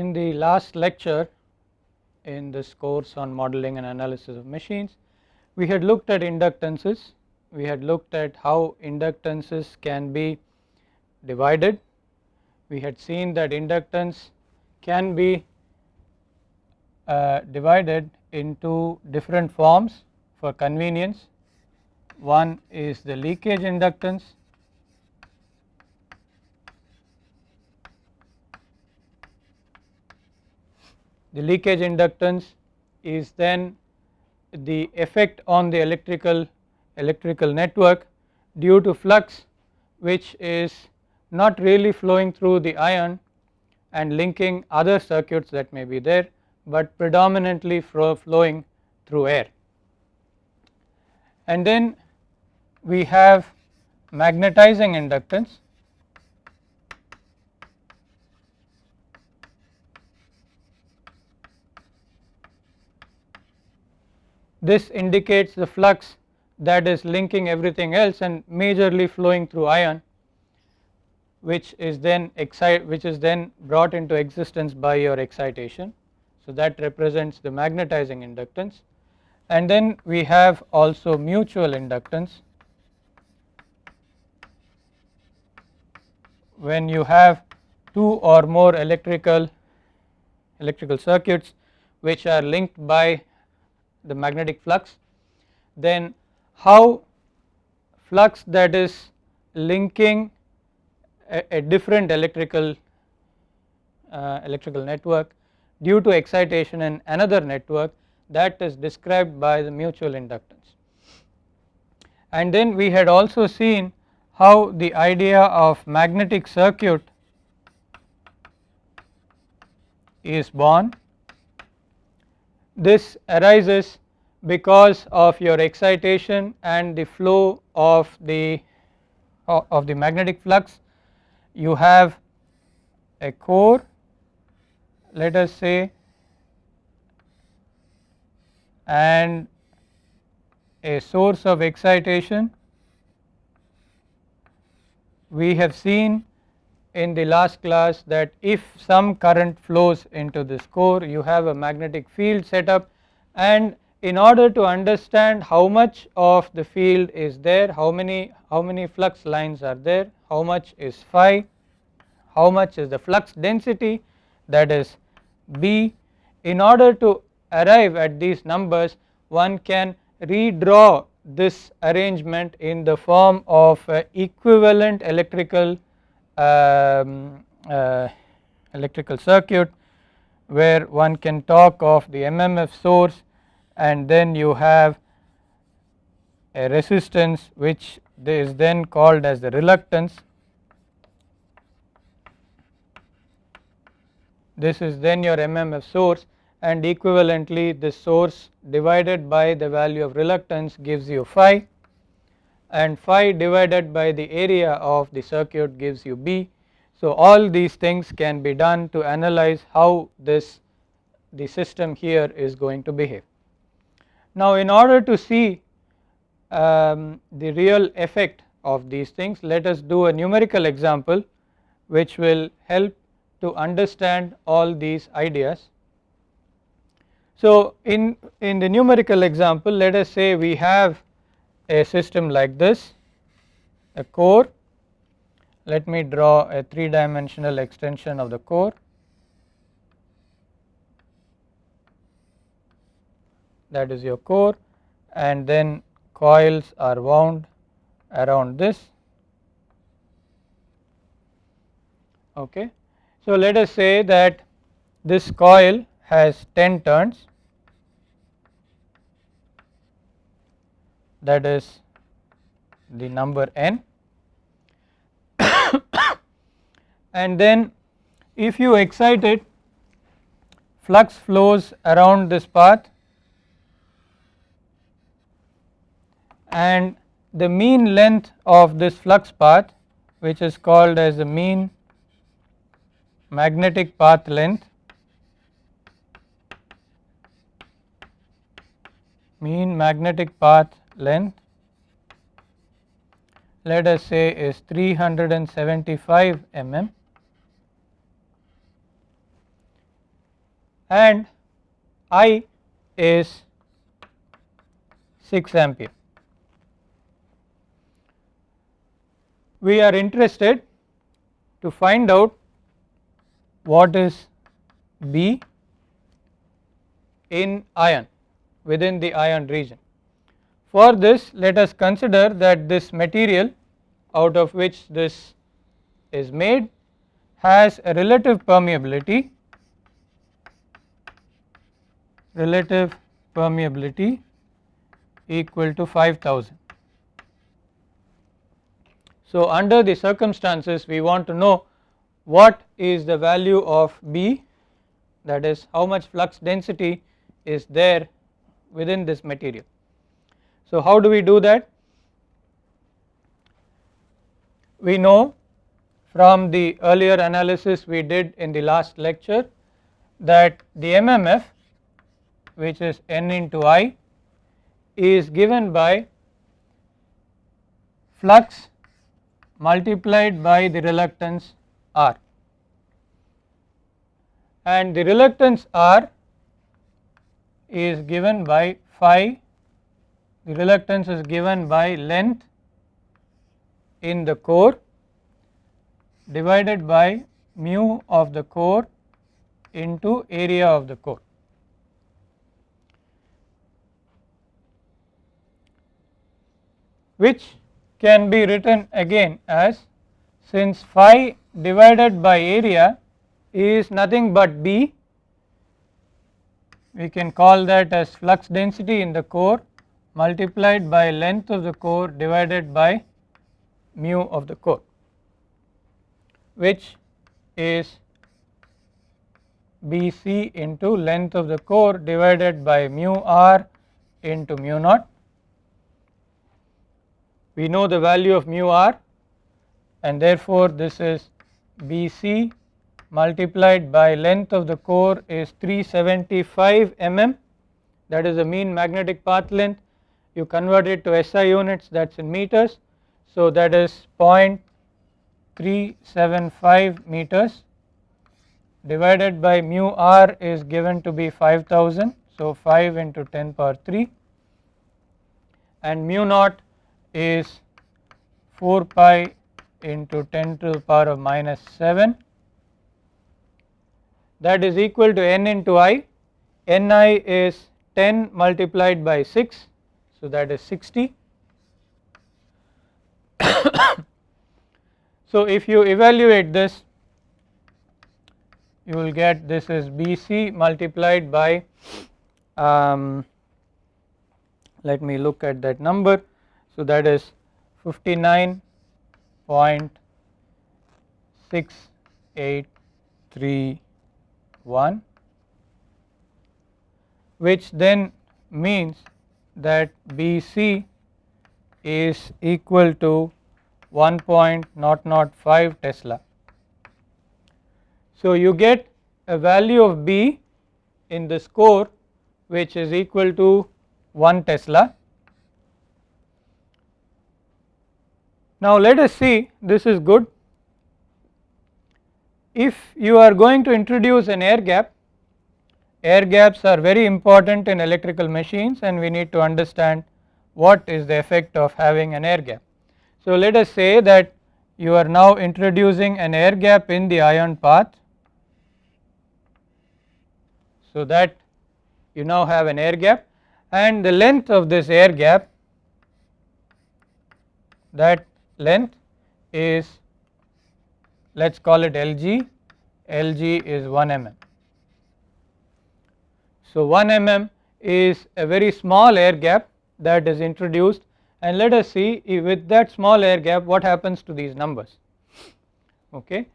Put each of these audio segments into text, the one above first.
In the last lecture in this course on modeling and analysis of machines, we had looked at inductances, we had looked at how inductances can be divided. We had seen that inductance can be uh, divided into different forms for convenience. One is the leakage inductance, the leakage inductance is then the effect on the electrical electrical network due to flux which is not really flowing through the iron and linking other circuits that may be there, but predominantly flowing through air. And then we have magnetizing inductance This indicates the flux that is linking everything else and majorly flowing through iron which is then excite which is then brought into existence by your excitation. So that represents the magnetizing inductance and then we have also mutual inductance when you have two or more electrical electrical circuits which are linked by the magnetic flux then how flux that is linking a, a different electrical uh, electrical network due to excitation in another network that is described by the mutual inductance. And then we had also seen how the idea of magnetic circuit is born this arises because of your excitation and the flow of the of the magnetic flux. You have a core let us say and a source of excitation. We have seen in the last class that if some current flows into this core you have a magnetic field set up. And in order to understand how much of the field is there how many how many flux lines are there how much is phi how much is the flux density that is B in order to arrive at these numbers one can redraw this arrangement in the form of equivalent electrical um, uh, electrical circuit where one can talk of the MMF source and then you have a resistance which is then called as the reluctance. This is then your MMF source and equivalently the source divided by the value of reluctance gives you phi and phi divided by the area of the circuit gives you B. So all these things can be done to analyze how this the system here is going to behave. Now in order to see um, the real effect of these things let us do a numerical example which will help to understand all these ideas. So in, in the numerical example let us say we have a system like this a core. Let me draw a 3 dimensional extension of the core. That is your core. And then coils are wound around this. Okay. So let us say that this coil has 10 turns that is the number n. And then if you excite it flux flows around this path. And the mean length of this flux path which is called as the mean magnetic path length mean magnetic path length let us say is 375 mm and I is 6 ampere. We are interested to find out what is B in iron within the iron region. For this let us consider that this material out of which this is made has a relative permeability relative permeability equal to 5000. So, under the circumstances we want to know what is the value of B that is how much flux density is there within this material. So, how do we do that? We know from the earlier analysis we did in the last lecture that the MMF which is N into I is given by flux multiplied by the reluctance R and the reluctance R is given by phi the reluctance is given by length in the core divided by mu of the core into area of the core. which can be written again as since phi divided by area is nothing but B we can call that as flux density in the core multiplied by length of the core divided by mu of the core which is BC into length of the core divided by mu r into mu naught. We know the value of mu r and therefore this is BC multiplied by length of the core is 375 mm that is the mean magnetic path length you convert it to SI units that is in meters. So, that is 0.375 meters divided by mu r is given to be 5000. So, 5 into 10 power 3 and mu naught is 4 pi into 10 to the power of minus 7 that is equal to n into i, ni is 10 multiplied by 6 so that is 60. so if you evaluate this you will get this is BC multiplied by um, let me look at that number so that is 59.6831 which then means that BC is equal to 1.005 Tesla. So, you get a value of B in the core which is equal to 1 Tesla. Now, let us see this is good. If you are going to introduce an air gap air gaps are very important in electrical machines and we need to understand what is the effect of having an air gap. So, let us say that you are now introducing an air gap in the iron path. So, that you now have an air gap and the length of this air gap that length is let us call it Lg, Lg is 1 mm. So, 1 mm is a very small air gap that is introduced and let us see with that small air gap what happens to these numbers. Okay.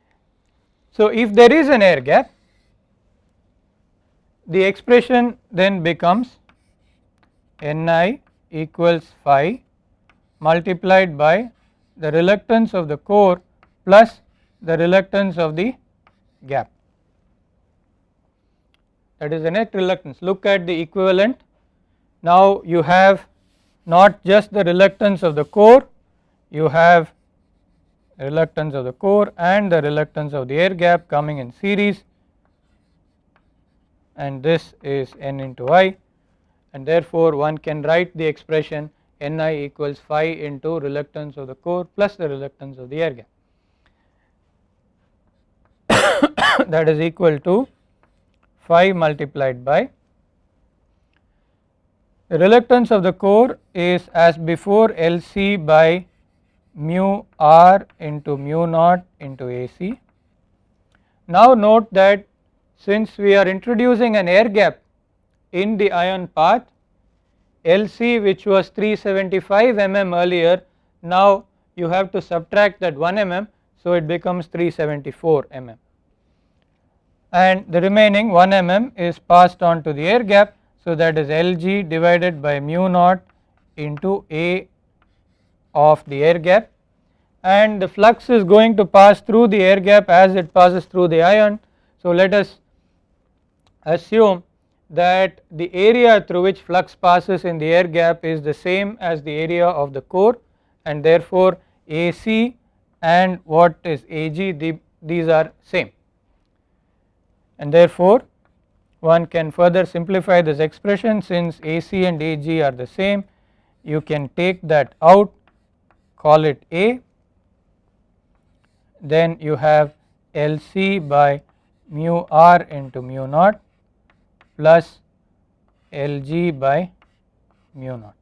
So, if there is an air gap the expression then becomes Ni equals phi multiplied by the reluctance of the core plus the reluctance of the gap that is the net reluctance. Look at the equivalent. Now you have not just the reluctance of the core you have reluctance of the core and the reluctance of the air gap coming in series. And this is n into i. And therefore one can write the expression Ni equals phi into reluctance of the core plus the reluctance of the air gap. That is equal to phi multiplied by the reluctance of the core is as before Lc by mu r into mu naught into AC. Now note that since we are introducing an air gap in the iron path Lc which was 375 mm earlier now you have to subtract that 1 mm so it becomes 374 mm and the remaining 1 mm is passed on to the air gap. So that is Lg divided by mu naught into A of the air gap. And the flux is going to pass through the air gap as it passes through the iron. So let us assume that the area through which flux passes in the air gap is the same as the area of the core. And therefore AC and what is AG the, these are same and therefore one can further simplify this expression since AC and AG are the same. You can take that out call it A. Then you have LC by mu r into mu naught plus Lg by mu naught.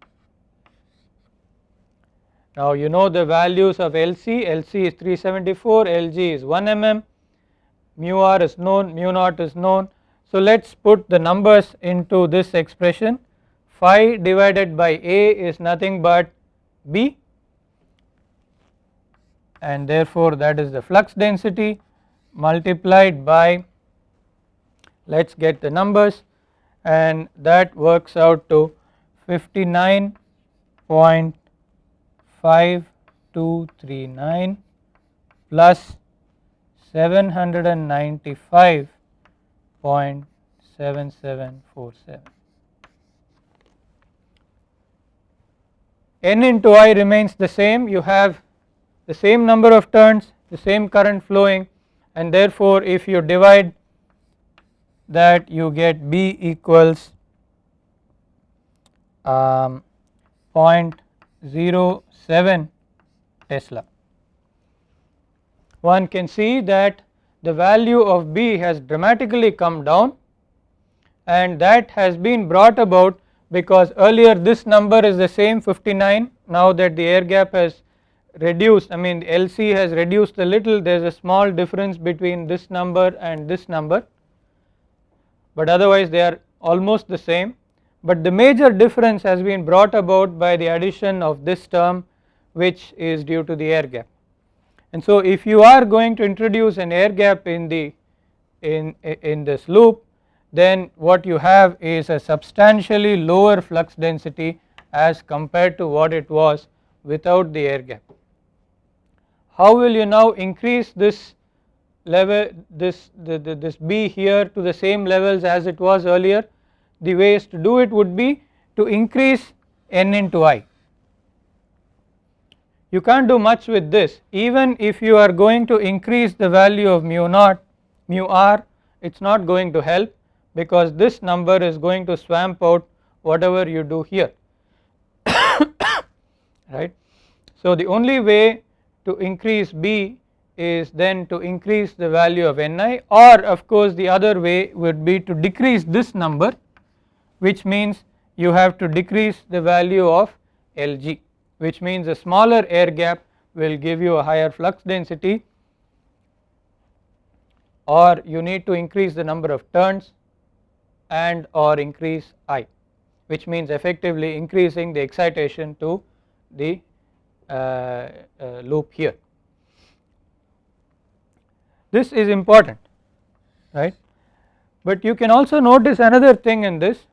Now you know the values of Lc, Lc is 374, Lg is 1 mm, mu r is known, mu naught is known. So let us put the numbers into this expression. Phi divided by A is nothing but B. And therefore that is the flux density multiplied by let us get the numbers. And that works out to 59.5239 plus 795.7747. n into i remains the same you have the same number of turns the same current flowing and therefore if you divide that you get B equals um, 0.07 Tesla one can see that the value of B has dramatically come down and that has been brought about because earlier this number is the same 59 now that the air gap has reduced I mean LC has reduced a little there is a small difference between this number and this number. But otherwise they are almost the same. But the major difference has been brought about by the addition of this term which is due to the air gap and so if you are going to introduce an air gap in the in, in this loop then what you have is a substantially lower flux density as compared to what it was without the air gap. How will you now increase this level this the, the, this B here to the same levels as it was earlier the ways to do it would be to increase n into i you can't do much with this. Even if you are going to increase the value of mu naught mu r it is not going to help because this number is going to swamp out whatever you do here. Right. So the only way to increase B is then to increase the value of Ni or of course the other way would be to decrease this number which means you have to decrease the value of Lg which means a smaller air gap will give you a higher flux density or you need to increase the number of turns and or increase I which means effectively increasing the excitation to the uh, uh, loop here. This is important right but you can also notice another thing in this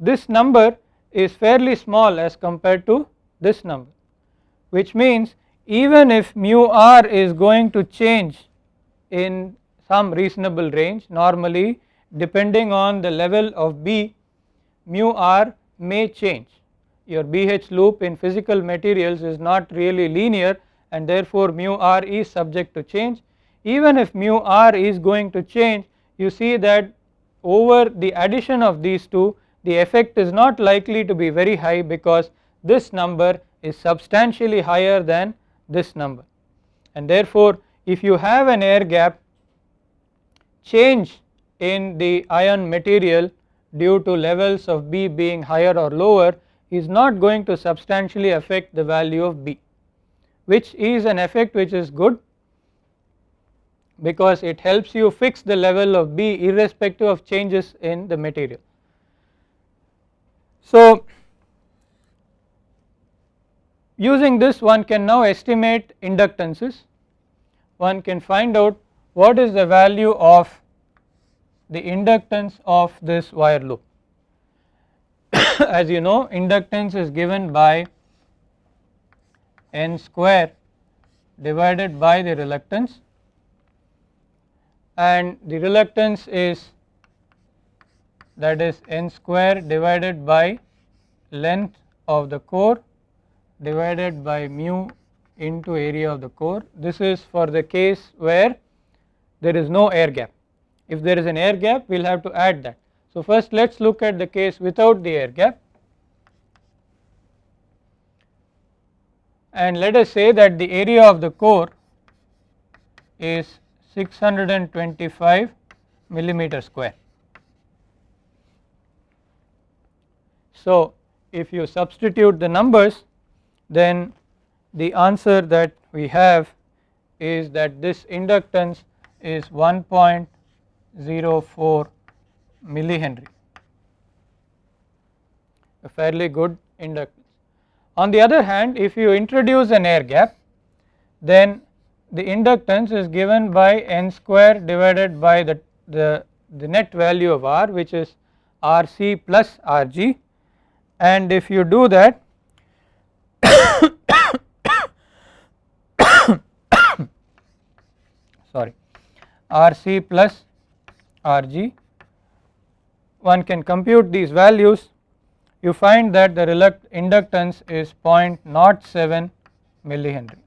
this number is fairly small as compared to this number which means even if mu r is going to change in some reasonable range normally depending on the level of B mu r may change. Your BH loop in physical materials is not really linear and therefore mu r is subject to change. Even if mu r is going to change you see that over the addition of these two the effect is not likely to be very high because this number is substantially higher than this number and therefore if you have an air gap change in the iron material due to levels of B being higher or lower is not going to substantially affect the value of B which is an effect which is good because it helps you fix the level of B irrespective of changes in the material. So using this one can now estimate inductances. One can find out what is the value of the inductance of this wire loop. As you know inductance is given by n square divided by the reluctance. And the reluctance is that is n square divided by length of the core divided by mu into area of the core. This is for the case where there is no air gap. If there is an air gap we will have to add that. So first let us look at the case without the air gap and let us say that the area of the core is 625 millimeter square. So if you substitute the numbers then the answer that we have is that this inductance is 1.04 millihenry a fairly good inductance. On the other hand if you introduce an air gap then the inductance is given by n square divided by the, the, the net value of R which is RC plus RG and if you do that sorry RC plus RG one can compute these values you find that the inductance is 0.07 millihenry.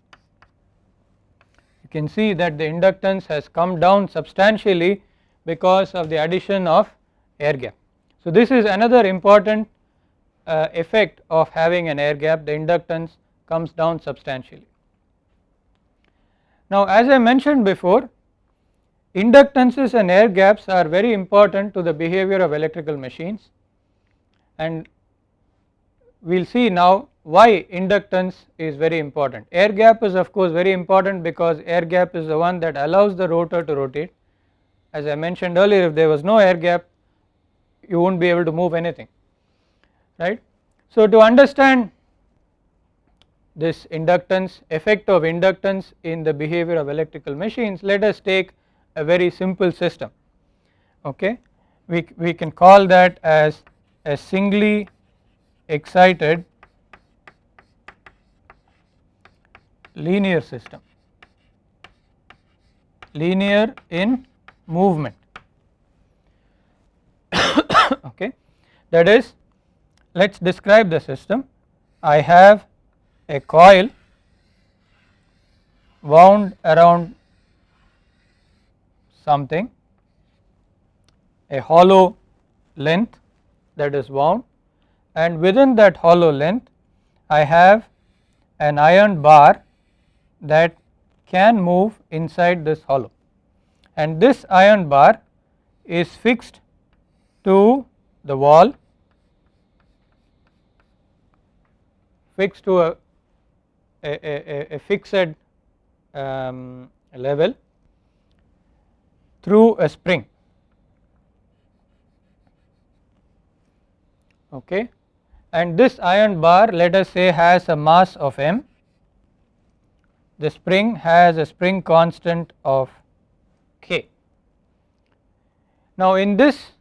You can see that the inductance has come down substantially because of the addition of air gap. So this is another important uh, effect of having an air gap the inductance comes down substantially. Now as I mentioned before inductances and air gaps are very important to the behavior of electrical machines and we will see now why inductance is very important. Air gap is of course very important because air gap is the one that allows the rotor to rotate as I mentioned earlier if there was no air gap you would not be able to move anything right. So to understand this inductance effect of inductance in the behavior of electrical machines let us take a very simple system okay we, we can call that as a singly excited linear system linear in movement okay that is let us describe the system. I have a coil wound around something a hollow length that is wound and within that hollow length I have an iron bar that can move inside this hollow. And this iron bar is fixed to the wall fixed to a, a, a, a fixed um, level through a spring. Okay? And this iron bar let us say has a mass of m. The spring has a spring constant of k. Now in this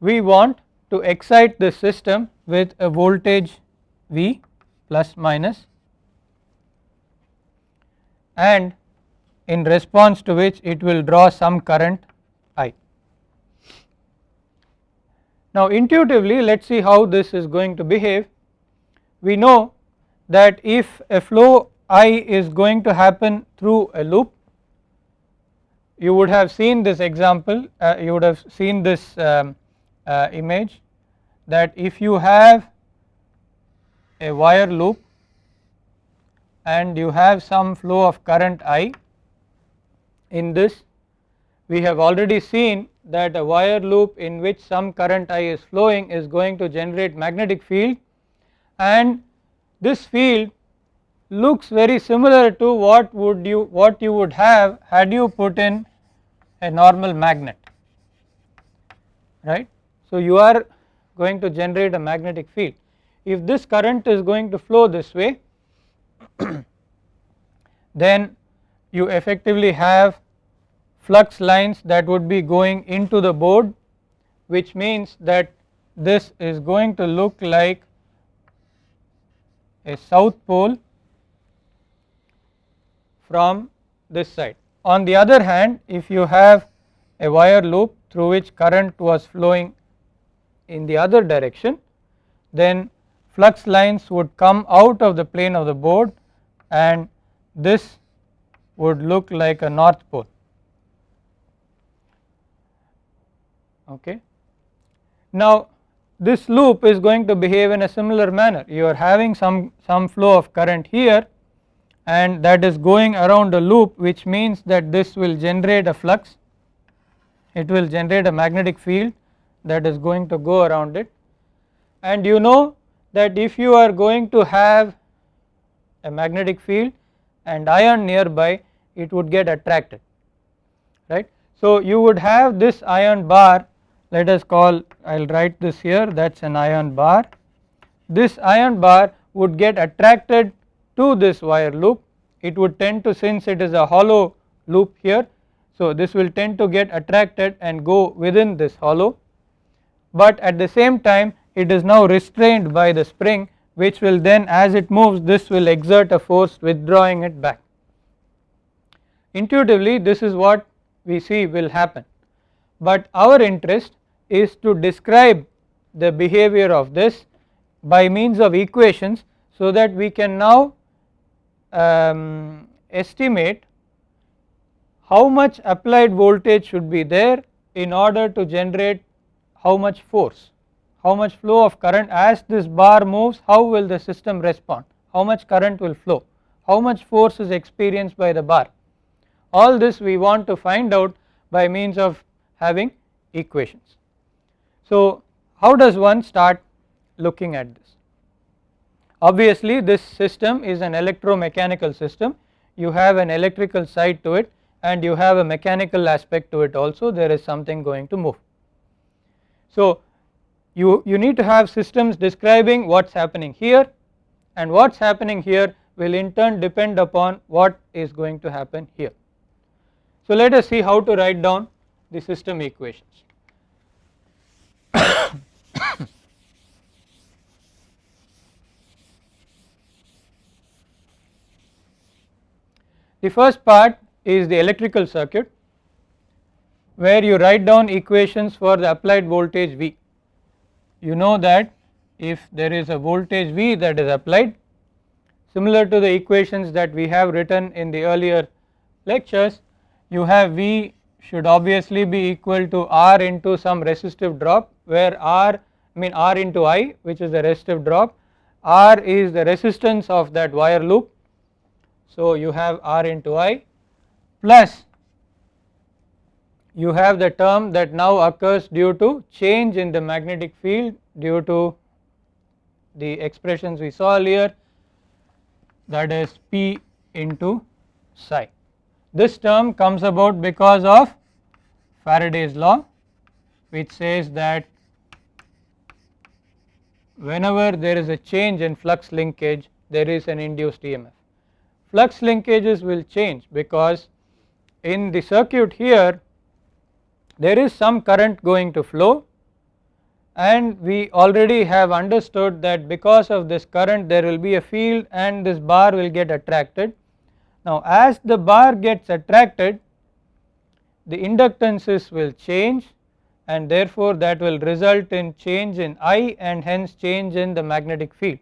we want to excite the system with a voltage V plus minus and in response to which it will draw some current I. Now intuitively let us see how this is going to behave. We know that if a flow I is going to happen through a loop you would have seen this example uh, you would have seen this um, uh, image that if you have a wire loop and you have some flow of current I in this we have already seen that a wire loop in which some current I is flowing is going to generate magnetic field and this field looks very similar to what would you what you would have had you put in a normal magnet right. So you are going to generate a magnetic field if this current is going to flow this way then you effectively have flux lines that would be going into the board which means that this is going to look like a south pole from this side. On the other hand if you have a wire loop through which current was flowing in the other direction then flux lines would come out of the plane of the board and this would look like a north pole. Okay. Now this loop is going to behave in a similar manner. You are having some some flow of current here and that is going around a loop which means that this will generate a flux. It will generate a magnetic field that is going to go around it and you know that if you are going to have a magnetic field and iron nearby it would get attracted right. So you would have this iron bar let us call I will write this here that is an iron bar. This iron bar would get attracted to this wire loop it would tend to since it is a hollow loop here. So this will tend to get attracted and go within this hollow but at the same time it is now restrained by the spring which will then as it moves this will exert a force withdrawing it back. Intuitively this is what we see will happen but our interest is to describe the behavior of this by means of equations so that we can now um, estimate how much applied voltage should be there in order to generate how much force, how much flow of current as this bar moves how will the system respond, how much current will flow, how much force is experienced by the bar. All this we want to find out by means of having equations. So how does one start looking at this? Obviously this system is an electromechanical system you have an electrical side to it and you have a mechanical aspect to it also there is something going to move. So you, you need to have systems describing what is happening here and what is happening here will in turn depend upon what is going to happen here. So let us see how to write down the system equations. The first part is the electrical circuit where you write down equations for the applied voltage V. You know that if there is a voltage V that is applied similar to the equations that we have written in the earlier lectures you have V should obviously be equal to R into some resistive drop where R I mean R into I which is the resistive drop R is the resistance of that wire loop so you have R into I plus you have the term that now occurs due to change in the magnetic field due to the expressions we saw earlier that is P into psi. This term comes about because of Faraday's law which says that whenever there is a change in flux linkage there is an induced EMF flux linkages will change because in the circuit here there is some current going to flow and we already have understood that because of this current there will be a field and this bar will get attracted. Now as the bar gets attracted the inductances will change and therefore that will result in change in I and hence change in the magnetic field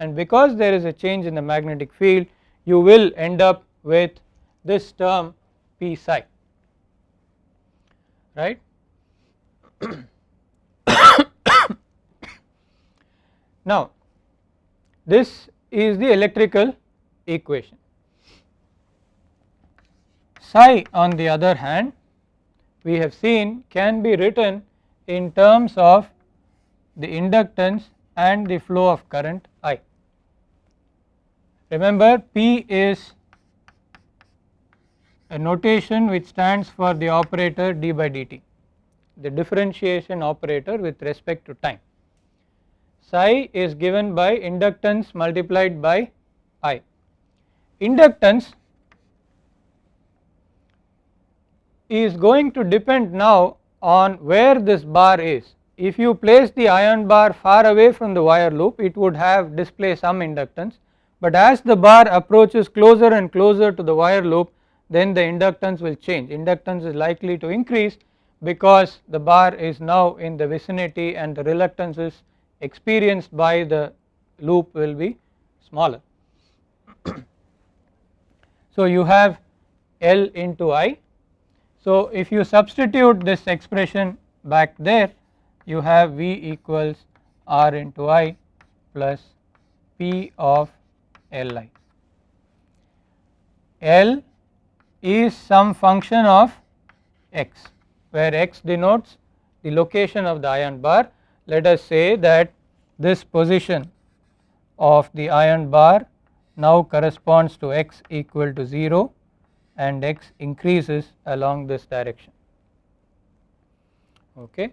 and because there is a change in the magnetic field you will end up with this term p psi right. now this is the electrical equation. Psi on the other hand we have seen can be written in terms of the inductance and the flow of current I. Remember P is a notation which stands for the operator d by dt, the differentiation operator with respect to time. Psi is given by inductance multiplied by I. Inductance is going to depend now on where this bar is. If you place the iron bar far away from the wire loop it would have display some inductance but as the bar approaches closer and closer to the wire loop then the inductance will change inductance is likely to increase because the bar is now in the vicinity and the reluctances experienced by the loop will be smaller. so you have L into I. So if you substitute this expression back there you have V equals R into I plus P of Li. L is some function of x where x denotes the location of the iron bar. Let us say that this position of the iron bar now corresponds to x equal to 0 and x increases along this direction. Okay.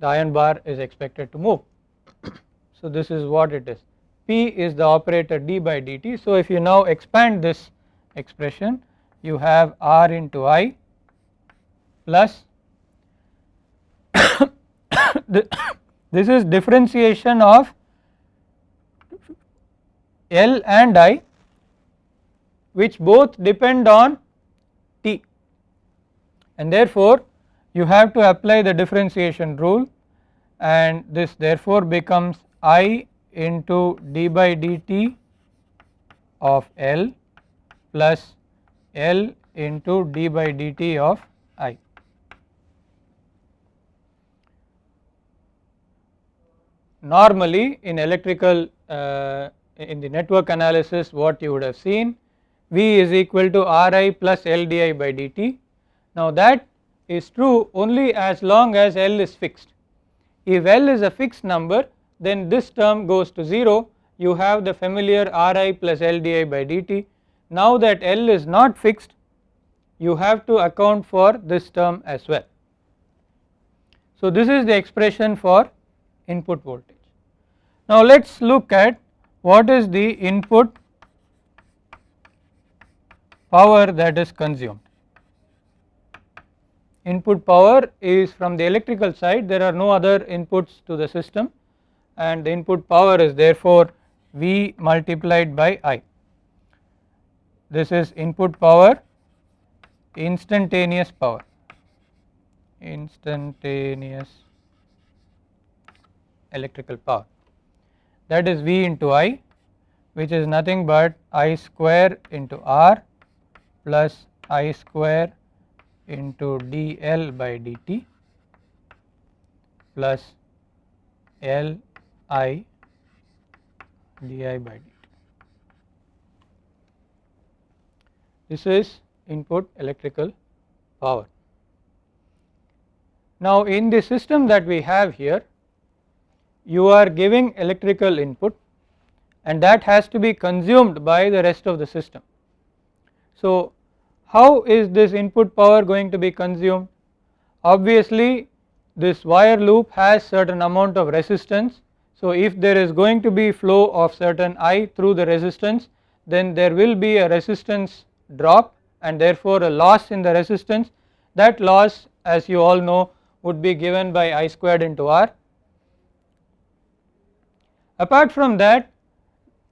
The iron bar is expected to move. so, this is what it is. P is the operator d by dt. So, if you now expand this expression you have R into I plus this is differentiation of L and I which both depend on T. And therefore you have to apply the differentiation rule and this therefore becomes I into d by dt of L plus L into d by dt of I. Normally in electrical uh, in the network analysis what you would have seen V is equal to Ri plus L di by dt. Now that is true only as long as L is fixed. If L is a fixed number then this term goes to 0 you have the familiar Ri plus L di by dt. Now that L is not fixed you have to account for this term as well. So this is the expression for input voltage. Now let us look at what is the input power that is consumed. Input power is from the electrical side there are no other inputs to the system and the input power is therefore V multiplied by I. This is input power instantaneous power instantaneous electrical power that is V into I which is nothing but I square into R plus I square into dl by dt plus L I di by dt. This is input electrical power. Now in the system that we have here you are giving electrical input and that has to be consumed by the rest of the system. So how is this input power going to be consumed? Obviously this wire loop has certain amount of resistance so, if there is going to be flow of certain I through the resistance then there will be a resistance drop and therefore a loss in the resistance. That loss as you all know would be given by I squared into R. Apart from that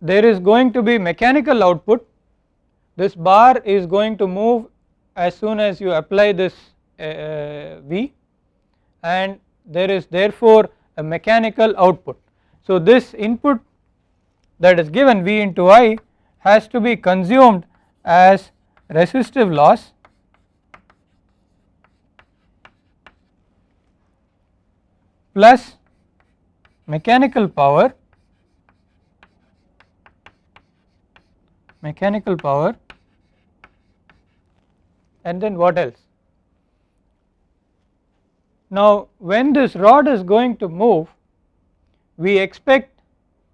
there is going to be mechanical output. This bar is going to move as soon as you apply this uh, V and there is therefore a mechanical output. So this input that is given V into I has to be consumed as resistive loss plus mechanical power mechanical power and then what else. Now when this rod is going to move we expect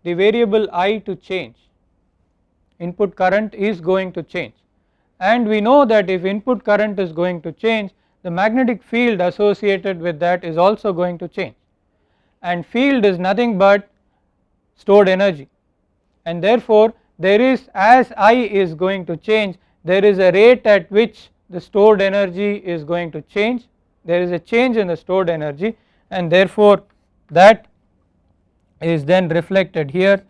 the variable I to change input current is going to change. And we know that if input current is going to change the magnetic field associated with that is also going to change. And field is nothing but stored energy. And therefore there is as I is going to change there is a rate at which the stored energy is going to change. There is a change in the stored energy. And therefore that is then reflected here.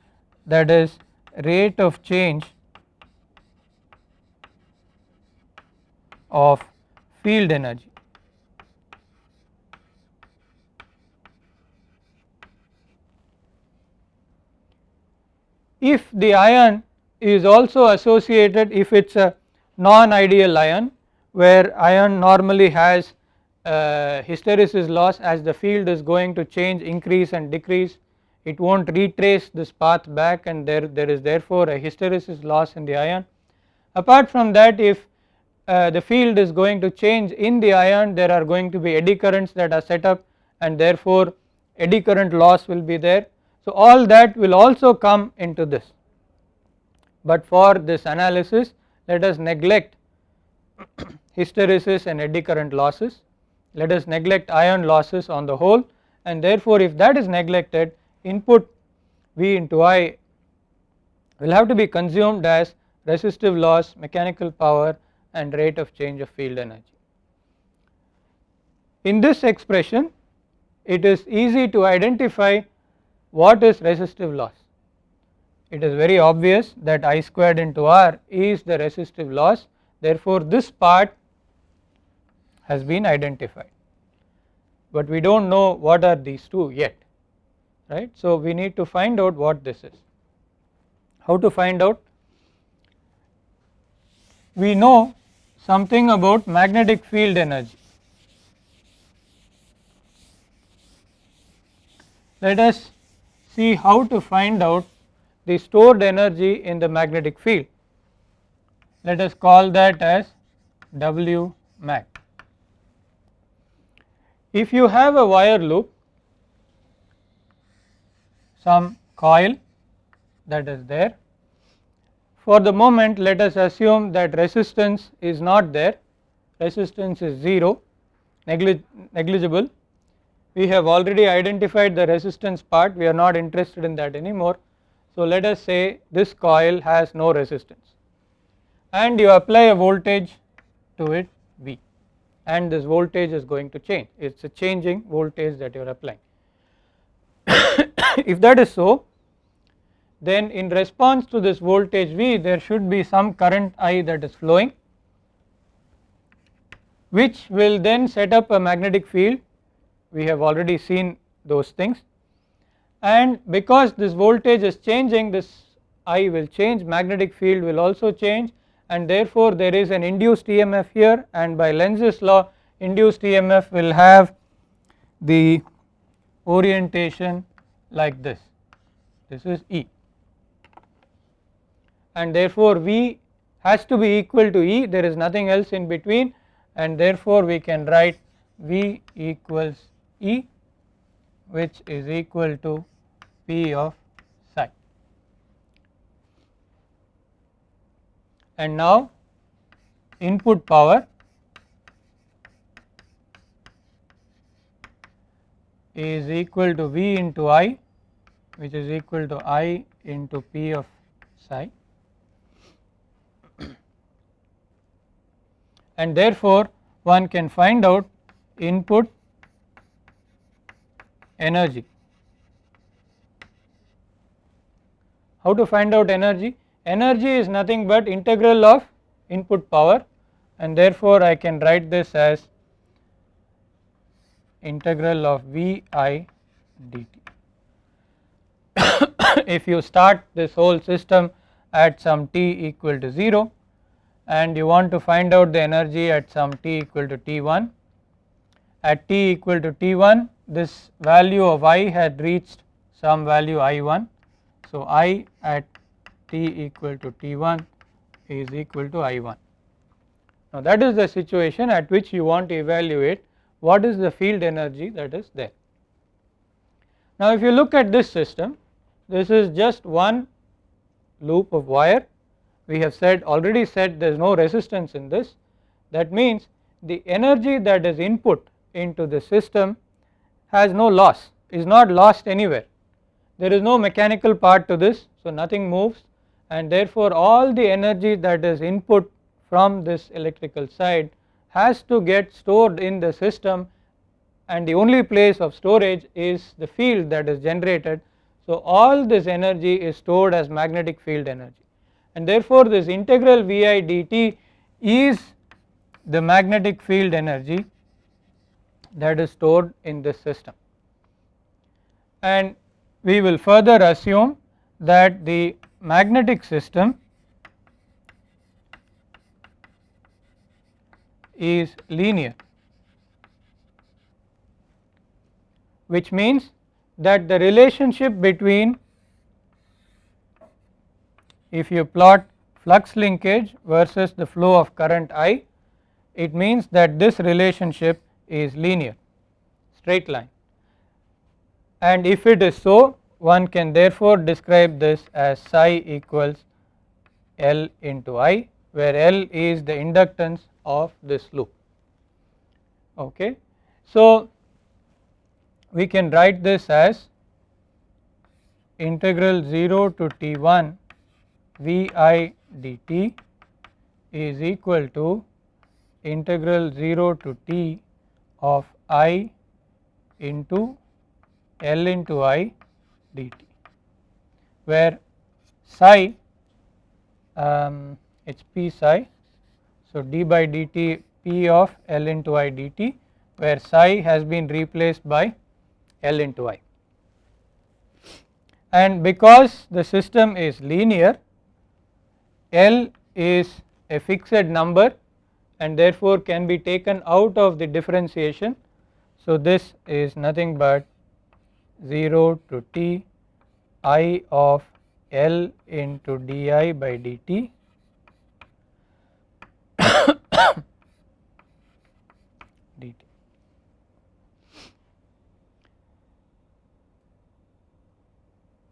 That is rate of change of field energy. If the iron is also associated if it is a non ideal iron where iron normally has uh, hysteresis loss as the field is going to change increase and decrease it will not retrace this path back and there, there is therefore a hysteresis loss in the iron. Apart from that if uh, the field is going to change in the iron there are going to be eddy currents that are set up and therefore eddy current loss will be there. So all that will also come into this but for this analysis let us neglect hysteresis and eddy current losses let us neglect iron losses on the whole and therefore if that is neglected input V into I will have to be consumed as resistive loss, mechanical power and rate of change of field energy. In this expression it is easy to identify what is resistive loss. It is very obvious that I squared into R is the resistive loss therefore this part has been identified but we do not know what are these two yet right. So we need to find out what this is. How to find out? We know something about magnetic field energy. Let us see how to find out the stored energy in the magnetic field. Let us call that as W mag. If you have a wire loop some coil that is there. For the moment let us assume that resistance is not there, resistance is 0 negligible. We have already identified the resistance part we are not interested in that anymore. So let us say this coil has no resistance and you apply a voltage to it V and this voltage is going to change it is a changing voltage that you are applying. if that is so then in response to this voltage V there should be some current I that is flowing which will then set up a magnetic field. We have already seen those things. And because this voltage is changing this I will change magnetic field will also change and therefore there is an induced EMF here and by Lenz's law induced EMF will have the orientation like this, this is E. And therefore V has to be equal to E. There is nothing else in between. And therefore we can write V equals E which is equal to P of psi. And now input power is equal to V into I which is equal to I into P of psi and therefore one can find out input energy. How to find out energy? Energy is nothing but integral of input power and therefore I can write this as integral of V i dt. if you start this whole system at some t equal to 0 and you want to find out the energy at some t equal to t1 at t equal to t1 this value of i had reached some value i1. So, i at t equal to t1 is equal to i1. Now, that is the situation at which you want to evaluate what is the field energy that is there. Now, if you look at this system this is just one loop of wire we have said already said there is no resistance in this that means the energy that is input into the system has no loss is not lost anywhere there is no mechanical part to this so nothing moves and therefore all the energy that is input from this electrical side has to get stored in the system and the only place of storage is the field that is generated. So all this energy is stored as magnetic field energy and therefore this integral Vi dt is the magnetic field energy that is stored in this system. And we will further assume that the magnetic system is linear which means that the relationship between if you plot flux linkage versus the flow of current I it means that this relationship is linear straight line and if it is so one can therefore describe this as psi equals L into I where L is the inductance of this loop okay. So we can write this as integral 0 to T1 Vi dt is equal to integral 0 to T of I into L into I dt where psi um, it is p psi. So, d by dt p of L into I dt where psi has been replaced by L into I and because the system is linear L is a fixed number and therefore can be taken out of the differentiation. So, this is nothing but 0 to t i of L into di by dt dt.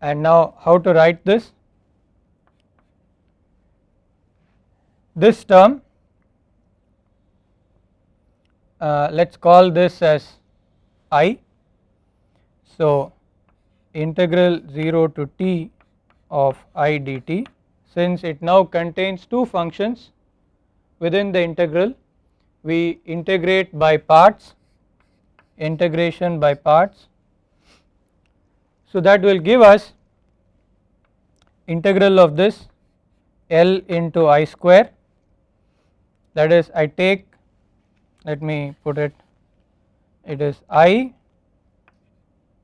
And now how to write this? This term uh, let us call this as i so, integral 0 to t of i dt since it now contains two functions within the integral we integrate by parts integration by parts. So, that will give us integral of this L into I square. That is I take let me put it it is I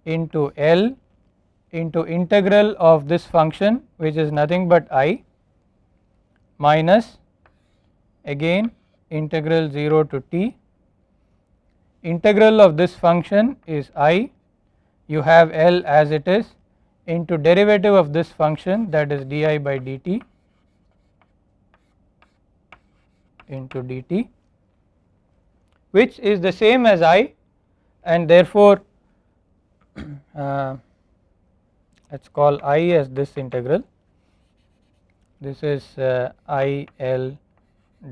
into L into integral of this function which is nothing but i minus again integral 0 to t. Integral of this function is i you have L as it is into derivative of this function that is di by dt into dt which is the same as i and therefore uh, let us call i as this integral this is uh, i l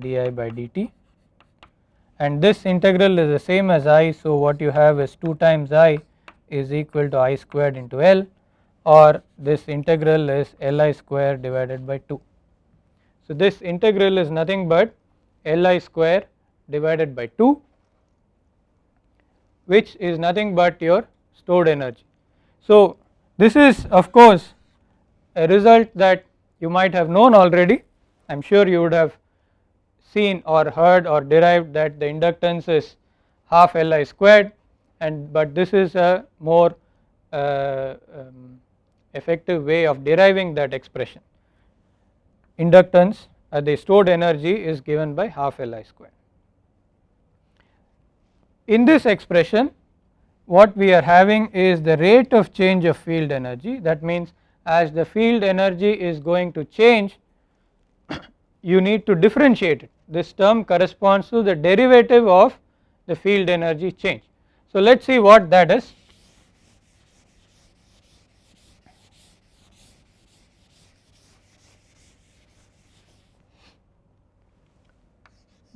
di by dt and this integral is the same as i. So, what you have is 2 times i is equal to i squared into l or this integral is li square divided by 2. So, this integral is nothing but li square divided by 2 which is nothing but your stored energy. So, this is of course a result that you might have known already I am sure you would have seen or heard or derived that the inductance is half Li squared and but this is a more uh, um, effective way of deriving that expression. Inductance uh, the stored energy is given by half Li square. In this expression what we are having is the rate of change of field energy that means as the field energy is going to change you need to differentiate it this term corresponds to the derivative of the field energy change. So let us see what that is.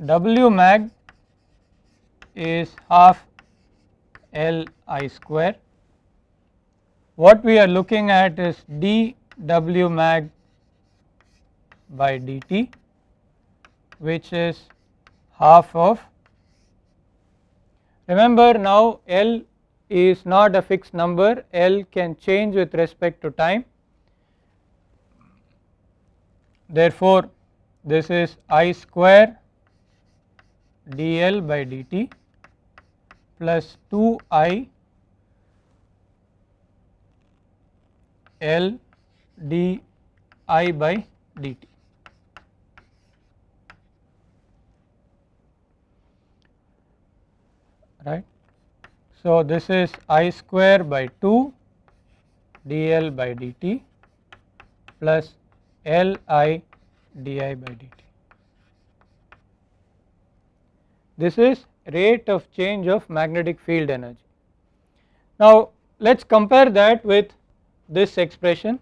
W mag is half L I square. What we are looking at is d W mag by dt which is half of remember now L is not a fixed number L can change with respect to time therefore this is I square dl by dt plus 2 i L d i by dt. right. So, this is i square by 2 dl by dt plus L i di by dt. This is rate of change of magnetic field energy. Now let us compare that with this expression.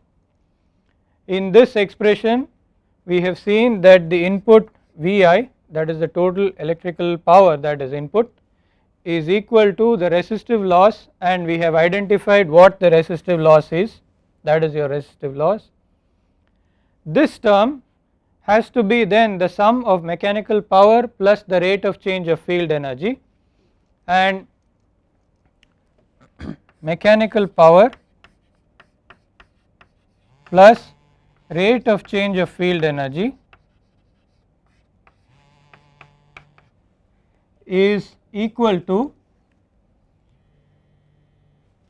In this expression we have seen that the input Vi that is the total electrical power that is input is equal to the resistive loss and we have identified what the resistive loss is that is your resistive loss. This term has to be then the sum of mechanical power plus the rate of change of field energy and mechanical power plus rate of change of field energy is equal to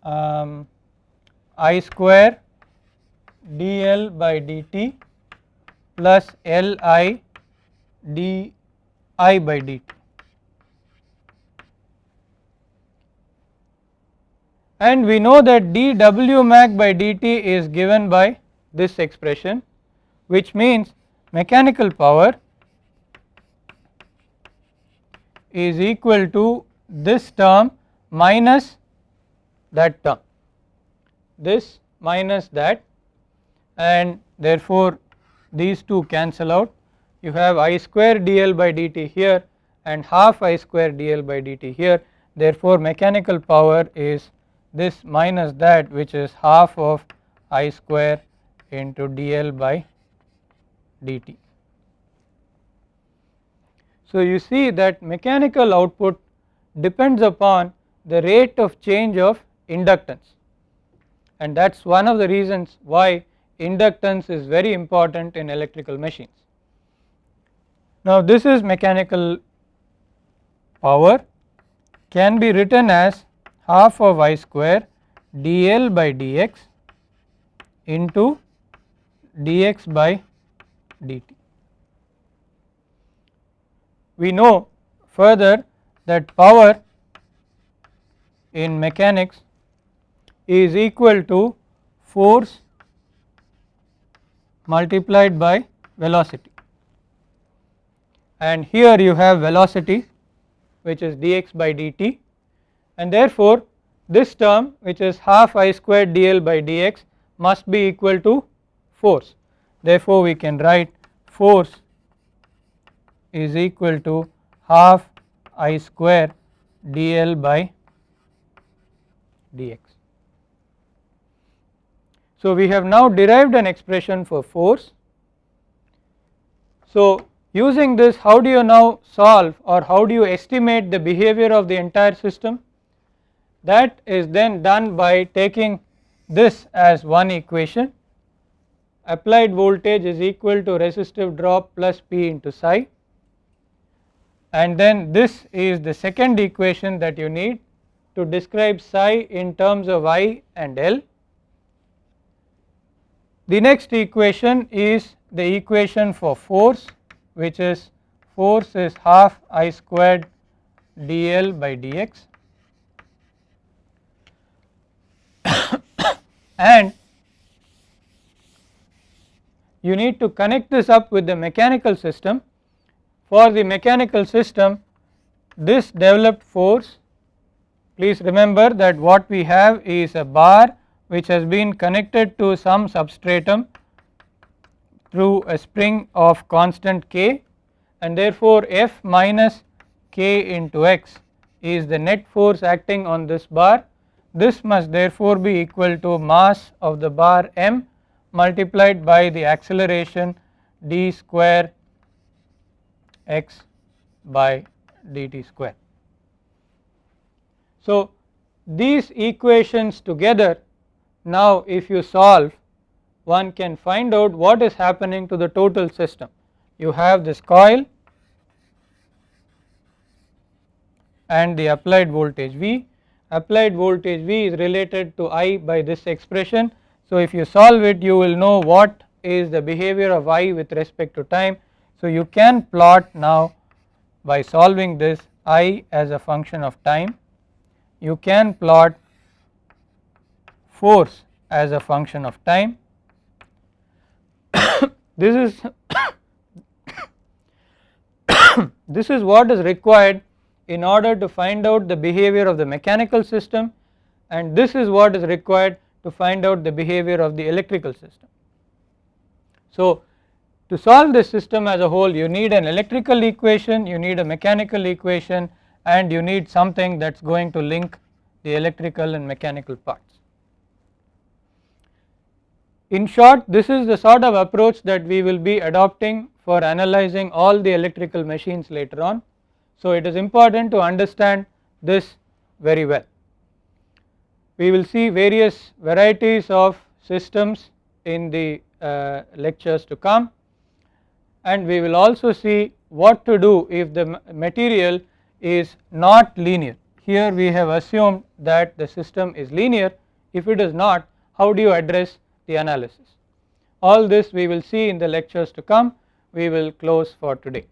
um, I square dl by dt plus L i d i by dt. And we know that dw mag by dt is given by this expression which means mechanical power is equal to this term minus that term. This minus that and therefore these two cancel out. You have i square dl by dt here and half i square dl by dt here. Therefore mechanical power is this minus that which is half of i square into dl by dt. So you see that mechanical output depends upon the rate of change of inductance and that is one of the reasons why inductance is very important in electrical machines. Now this is mechanical power can be written as half of I square dl by dx into dx by dt. We know further that power in mechanics is equal to force multiplied by velocity. And here you have velocity which is dx by dt. And therefore this term which is half i squared dl by dx must be equal to force. Therefore we can write force is equal to half i square dl by dx so we have now derived an expression for force. So using this how do you now solve or how do you estimate the behavior of the entire system? That is then done by taking this as one equation applied voltage is equal to resistive drop plus P into psi and then this is the second equation that you need to describe psi in terms of I and L the next equation is the equation for force which is force is half I squared dl by dx and you need to connect this up with the mechanical system. For the mechanical system this developed force please remember that what we have is a bar which has been connected to some substratum through a spring of constant k and therefore F minus k into x is the net force acting on this bar. This must therefore be equal to mass of the bar m multiplied by the acceleration d square x by dt square. So, these equations together now if you solve one can find out what is happening to the total system. You have this coil and the applied voltage V, applied voltage V is related to I by this expression. So, if you solve it you will know what is the behavior of I with respect to time. So, you can plot now by solving this I as a function of time you can plot force as a function of time. this is this is what is required in order to find out the behavior of the mechanical system and this is what is required to find out the behavior of the electrical system. So, to solve this system as a whole you need an electrical equation, you need a mechanical equation and you need something that is going to link the electrical and mechanical parts. In short this is the sort of approach that we will be adopting for analyzing all the electrical machines later on. So it is important to understand this very well. We will see various varieties of systems in the uh, lectures to come and we will also see what to do if the material is not linear. Here we have assumed that the system is linear if it is not how do you address the analysis. All this we will see in the lectures to come we will close for today.